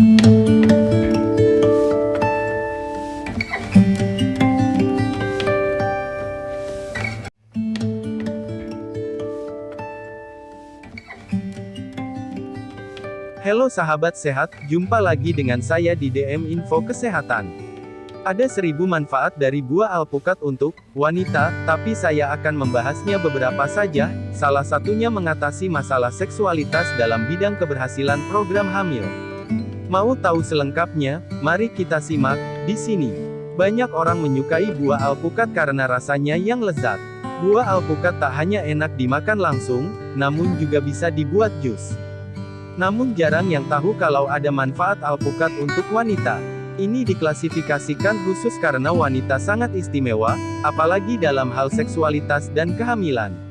Halo sahabat sehat, jumpa lagi dengan saya di DM Info Kesehatan. Ada seribu manfaat dari buah alpukat untuk wanita, tapi saya akan membahasnya beberapa saja, salah satunya mengatasi masalah seksualitas dalam bidang keberhasilan program hamil. Mau tahu selengkapnya? Mari kita simak di sini. Banyak orang menyukai buah alpukat karena rasanya yang lezat. Buah alpukat tak hanya enak dimakan langsung, namun juga bisa dibuat jus. Namun jarang yang tahu kalau ada manfaat alpukat untuk wanita. Ini diklasifikasikan khusus karena wanita sangat istimewa, apalagi dalam hal seksualitas dan kehamilan.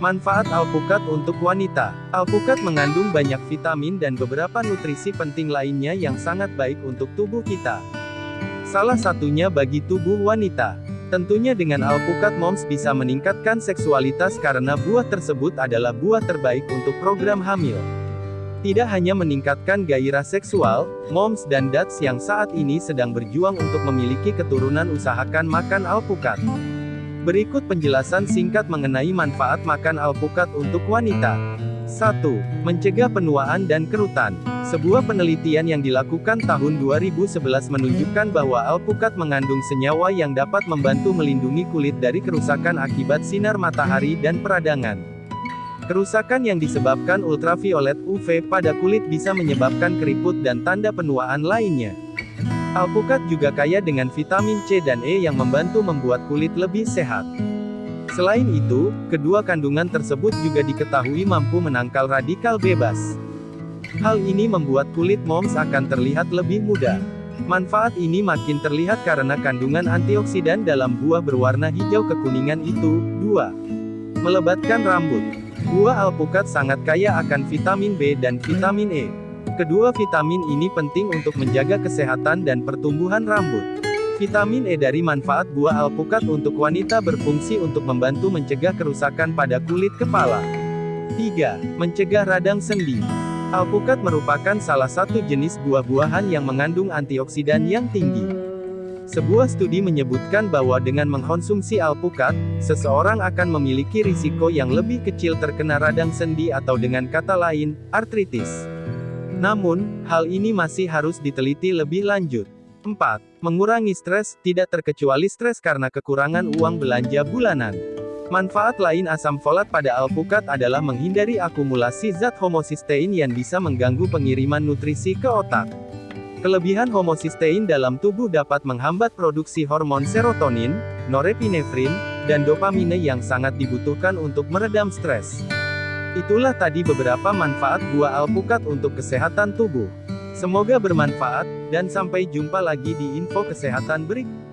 Manfaat alpukat untuk wanita. Alpukat mengandung banyak vitamin dan beberapa nutrisi penting lainnya yang sangat baik untuk tubuh kita. Salah satunya bagi tubuh wanita. Tentunya dengan alpukat moms bisa meningkatkan seksualitas karena buah tersebut adalah buah terbaik untuk program hamil. Tidak hanya meningkatkan gairah seksual, moms dan dads yang saat ini sedang berjuang untuk memiliki keturunan usahakan makan alpukat. Berikut penjelasan singkat mengenai manfaat makan alpukat untuk wanita. 1. Mencegah penuaan dan kerutan. Sebuah penelitian yang dilakukan tahun 2011 menunjukkan bahwa alpukat mengandung senyawa yang dapat membantu melindungi kulit dari kerusakan akibat sinar matahari dan peradangan. Kerusakan yang disebabkan ultraviolet UV pada kulit bisa menyebabkan keriput dan tanda penuaan lainnya. Alpukat juga kaya dengan vitamin C dan E yang membantu membuat kulit lebih sehat. Selain itu, kedua kandungan tersebut juga diketahui mampu menangkal radikal bebas. Hal ini membuat kulit moms akan terlihat lebih muda. Manfaat ini makin terlihat karena kandungan antioksidan dalam buah berwarna hijau kekuningan itu. 2. Melebatkan rambut. Buah alpukat sangat kaya akan vitamin B dan vitamin E. Kedua vitamin ini penting untuk menjaga kesehatan dan pertumbuhan rambut. Vitamin E dari manfaat buah alpukat untuk wanita berfungsi untuk membantu mencegah kerusakan pada kulit kepala. 3. Mencegah radang sendi. Alpukat merupakan salah satu jenis buah-buahan yang mengandung antioksidan yang tinggi. Sebuah studi menyebutkan bahwa dengan mengkonsumsi alpukat, seseorang akan memiliki risiko yang lebih kecil terkena radang sendi atau dengan kata lain, artritis. Namun, hal ini masih harus diteliti lebih lanjut. 4. Mengurangi stres, tidak terkecuali stres karena kekurangan uang belanja bulanan. Manfaat lain asam folat pada alpukat adalah menghindari akumulasi zat homosistein yang bisa mengganggu pengiriman nutrisi ke otak. Kelebihan homosistein dalam tubuh dapat menghambat produksi hormon serotonin, norepinefrin, dan dopamine yang sangat dibutuhkan untuk meredam stres. Itulah tadi beberapa manfaat buah alpukat untuk kesehatan tubuh. Semoga bermanfaat, dan sampai jumpa lagi di info kesehatan berikut.